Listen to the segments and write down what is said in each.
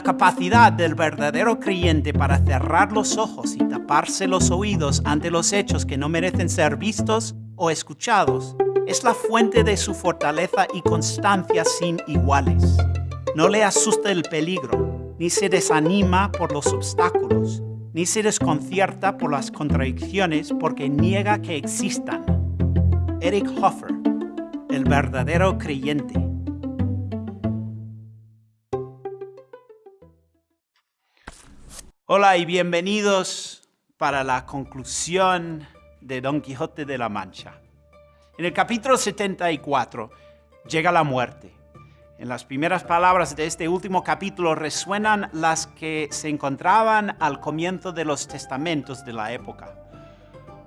La capacidad del verdadero creyente para cerrar los ojos y taparse los oídos ante los hechos que no merecen ser vistos o escuchados es la fuente de su fortaleza y constancia sin iguales. No le asusta el peligro, ni se desanima por los obstáculos, ni se desconcierta por las contradicciones porque niega que existan. Eric Hoffer, el verdadero creyente. Hola y bienvenidos para la conclusión de Don Quijote de la Mancha. En el capítulo 74 llega la muerte. En las primeras palabras de este último capítulo resuenan las que se encontraban al comienzo de los testamentos de la época.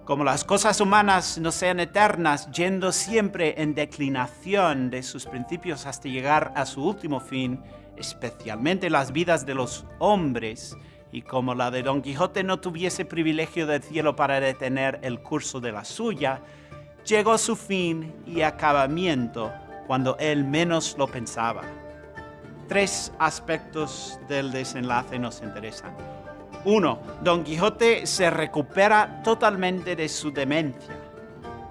Como las cosas humanas no sean eternas, yendo siempre en declinación de sus principios hasta llegar a su último fin, especialmente las vidas de los hombres, y como la de Don Quijote no tuviese privilegio del cielo para detener el curso de la suya, llegó su fin y acabamiento cuando él menos lo pensaba. Tres aspectos del desenlace nos interesan. Uno, Don Quijote se recupera totalmente de su demencia.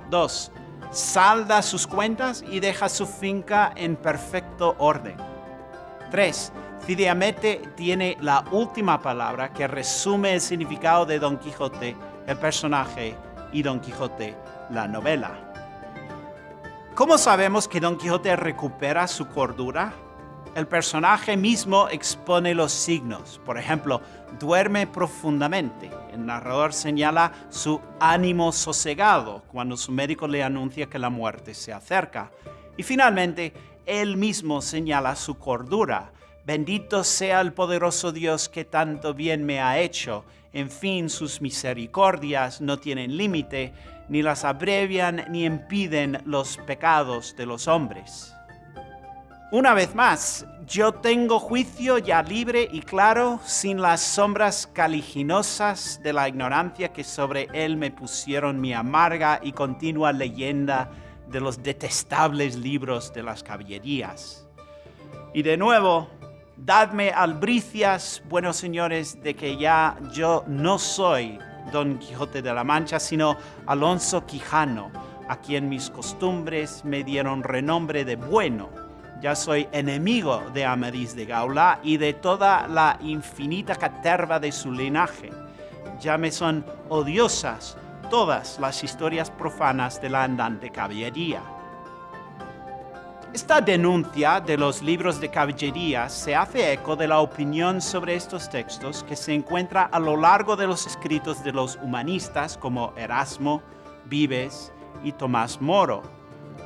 Dos, salda sus cuentas y deja su finca en perfecto orden. 3. Ciriamete tiene la última palabra que resume el significado de Don Quijote, el personaje, y Don Quijote, la novela. ¿Cómo sabemos que Don Quijote recupera su cordura? El personaje mismo expone los signos. Por ejemplo, duerme profundamente. El narrador señala su ánimo sosegado cuando su médico le anuncia que la muerte se acerca. Y finalmente, él mismo señala su cordura Bendito sea el poderoso Dios que tanto bien me ha hecho. En fin, sus misericordias no tienen límite, ni las abrevian ni impiden los pecados de los hombres. Una vez más, yo tengo juicio ya libre y claro, sin las sombras caliginosas de la ignorancia que sobre él me pusieron mi amarga y continua leyenda de los detestables libros de las caballerías. Y de nuevo, Dadme albricias, buenos señores, de que ya yo no soy Don Quijote de la Mancha, sino Alonso Quijano, a quien mis costumbres me dieron renombre de bueno. Ya soy enemigo de Amadís de Gaula y de toda la infinita caterva de su linaje. Ya me son odiosas todas las historias profanas de la andante caballería. Esta denuncia de los libros de caballería se hace eco de la opinión sobre estos textos que se encuentra a lo largo de los escritos de los humanistas como Erasmo, Vives y Tomás Moro.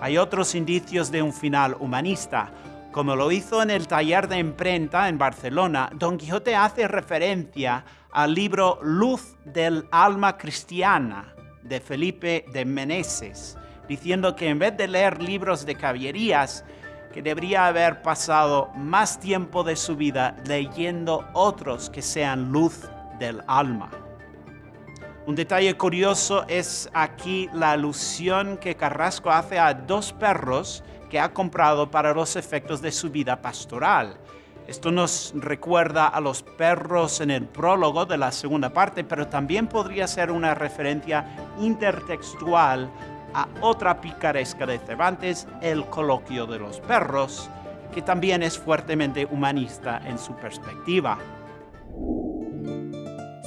Hay otros indicios de un final humanista. Como lo hizo en el taller de imprenta en Barcelona, Don Quijote hace referencia al libro Luz del alma cristiana de Felipe de Meneses, diciendo que en vez de leer libros de caballerías, que debería haber pasado más tiempo de su vida leyendo otros que sean luz del alma. Un detalle curioso es aquí la alusión que Carrasco hace a dos perros que ha comprado para los efectos de su vida pastoral. Esto nos recuerda a los perros en el prólogo de la segunda parte, pero también podría ser una referencia intertextual a otra picaresca de Cervantes, El coloquio de los perros, que también es fuertemente humanista en su perspectiva.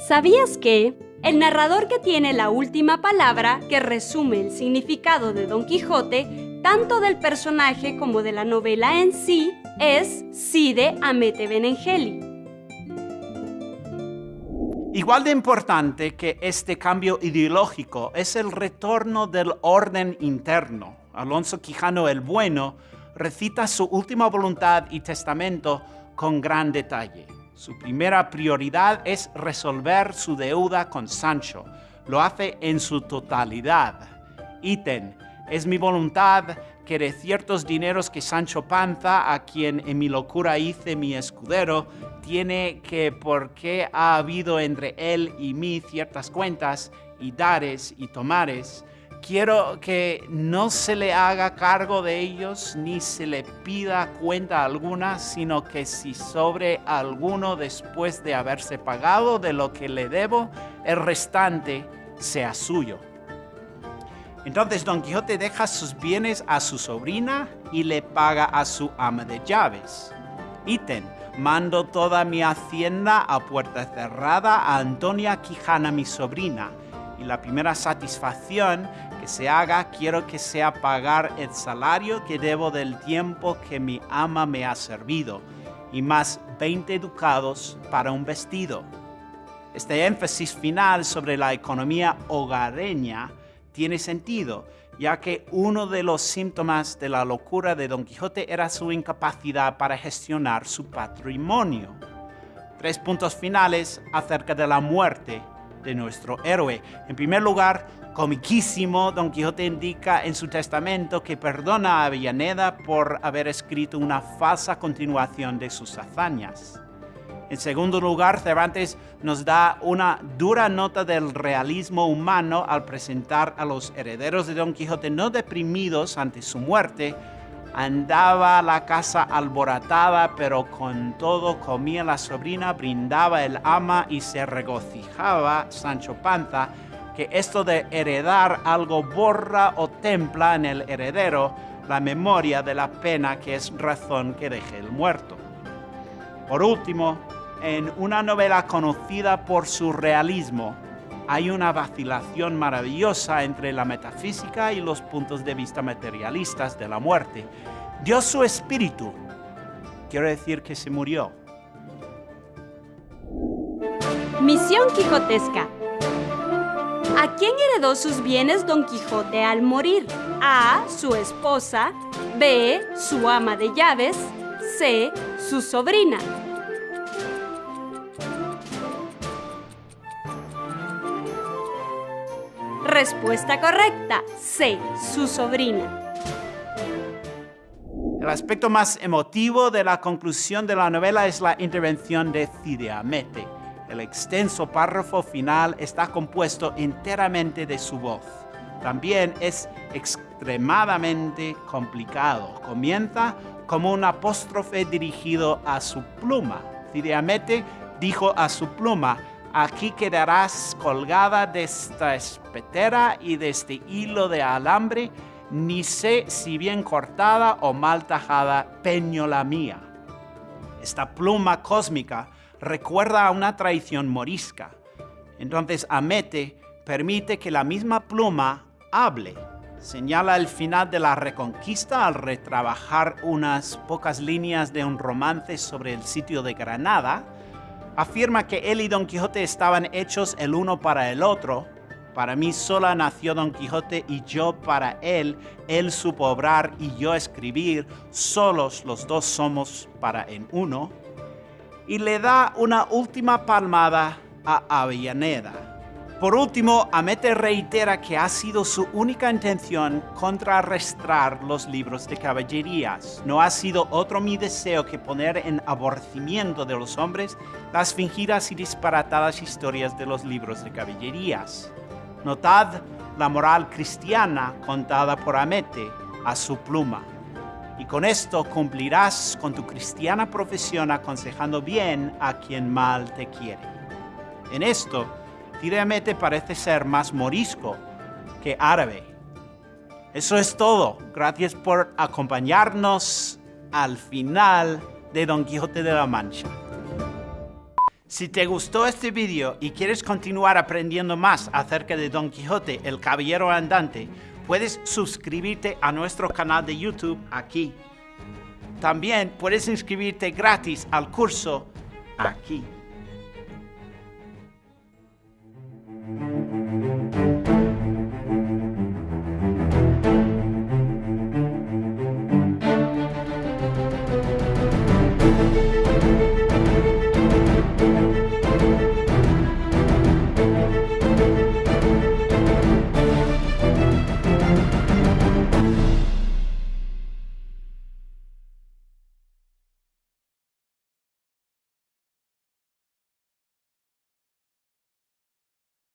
¿Sabías que el narrador que tiene la última palabra que resume el significado de Don Quijote, tanto del personaje como de la novela en sí, es Cide Amete Benengeli? Igual de importante que este cambio ideológico es el retorno del orden interno. Alonso Quijano el Bueno recita su última voluntad y testamento con gran detalle. Su primera prioridad es resolver su deuda con Sancho. Lo hace en su totalidad. Ítem, es mi voluntad que de ciertos dineros que Sancho Panza, a quien en mi locura hice mi escudero, tiene que porque ha habido entre él y mí ciertas cuentas y dares y tomares, quiero que no se le haga cargo de ellos ni se le pida cuenta alguna, sino que si sobre alguno después de haberse pagado de lo que le debo, el restante sea suyo. Entonces Don Quijote deja sus bienes a su sobrina y le paga a su ama de llaves. Ítem, mando toda mi hacienda a puerta cerrada a Antonia Quijana, mi sobrina, y la primera satisfacción que se haga quiero que sea pagar el salario que debo del tiempo que mi ama me ha servido, y más 20 ducados para un vestido. Este énfasis final sobre la economía hogareña tiene sentido, ya que uno de los síntomas de la locura de Don Quijote era su incapacidad para gestionar su patrimonio. Tres puntos finales acerca de la muerte de nuestro héroe. En primer lugar, comiquísimo, Don Quijote indica en su testamento que perdona a Avellaneda por haber escrito una falsa continuación de sus hazañas. En segundo lugar, Cervantes nos da una dura nota del realismo humano al presentar a los herederos de Don Quijote no deprimidos ante su muerte, andaba la casa alborotada, pero con todo comía la sobrina, brindaba el ama y se regocijaba Sancho Panza, que esto de heredar algo borra o templa en el heredero la memoria de la pena que es razón que deje el muerto. Por último, en una novela conocida por su realismo, hay una vacilación maravillosa entre la metafísica y los puntos de vista materialistas de la muerte. Dio su espíritu, quiero decir que se murió. Misión Quijotesca. ¿A quién heredó sus bienes Don Quijote al morir? A. Su esposa. B. Su ama de llaves. C. Su sobrina. Respuesta correcta. C. Su sobrina. El aspecto más emotivo de la conclusión de la novela es la intervención de Cideamete. El extenso párrafo final está compuesto enteramente de su voz. También es extremadamente complicado. Comienza como un apóstrofe dirigido a su pluma. Cideamete dijo a su pluma, Aquí quedarás colgada de esta espetera y de este hilo de alambre, ni sé si bien cortada o mal tajada, peño la mía. Esta pluma cósmica recuerda a una tradición morisca. Entonces Amete permite que la misma pluma hable. Señala el final de la reconquista al retrabajar unas pocas líneas de un romance sobre el sitio de Granada, afirma que él y Don Quijote estaban hechos el uno para el otro. Para mí sola nació Don Quijote y yo para él. Él supo obrar y yo escribir. Solos los dos somos para en uno. Y le da una última palmada a Avellaneda. Por último, Amete reitera que ha sido su única intención contrarrestar los libros de caballerías. No ha sido otro mi deseo que poner en aborrecimiento de los hombres las fingidas y disparatadas historias de los libros de caballerías. Notad la moral cristiana contada por Amete a su pluma. Y con esto cumplirás con tu cristiana profesión aconsejando bien a quien mal te quiere. En esto, Parece ser más morisco que árabe. Eso es todo. Gracias por acompañarnos al final de Don Quijote de la Mancha. Si te gustó este video y quieres continuar aprendiendo más acerca de Don Quijote, el caballero andante, puedes suscribirte a nuestro canal de YouTube aquí. También puedes inscribirte gratis al curso aquí.